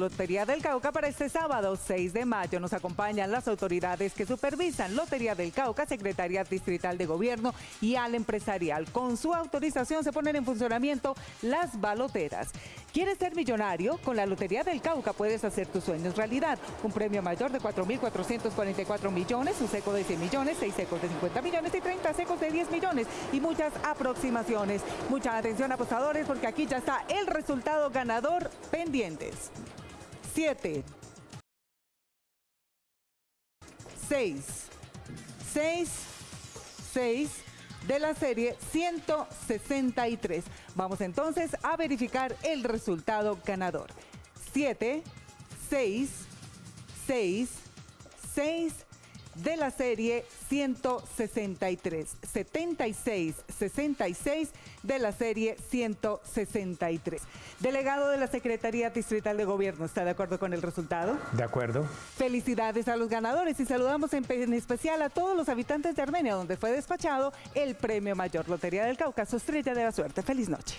Lotería del Cauca para este sábado 6 de mayo. Nos acompañan las autoridades que supervisan Lotería del Cauca, Secretaría Distrital de Gobierno y al empresarial. Con su autorización se ponen en funcionamiento las baloteras. ¿Quieres ser millonario? Con la Lotería del Cauca puedes hacer tus sueños realidad. Un premio mayor de 4.444 millones, un seco de 100 millones, 6 secos de 50 millones y 30 secos de 10 millones y muchas aproximaciones. Mucha atención apostadores porque aquí ya está el resultado ganador pendientes. 7, 6, 6, 6 de la serie 163. Vamos entonces a verificar el resultado ganador. 7, 6, 6, 6 de la serie 163. 76, 66 de la serie 163. Delegado de la Secretaría Distrital de Gobierno, ¿está de acuerdo con el resultado? De acuerdo. Felicidades a los ganadores y saludamos en, en especial a todos los habitantes de Armenia, donde fue despachado el premio mayor Lotería del Cáucaso Estrella de la Suerte. Feliz noche.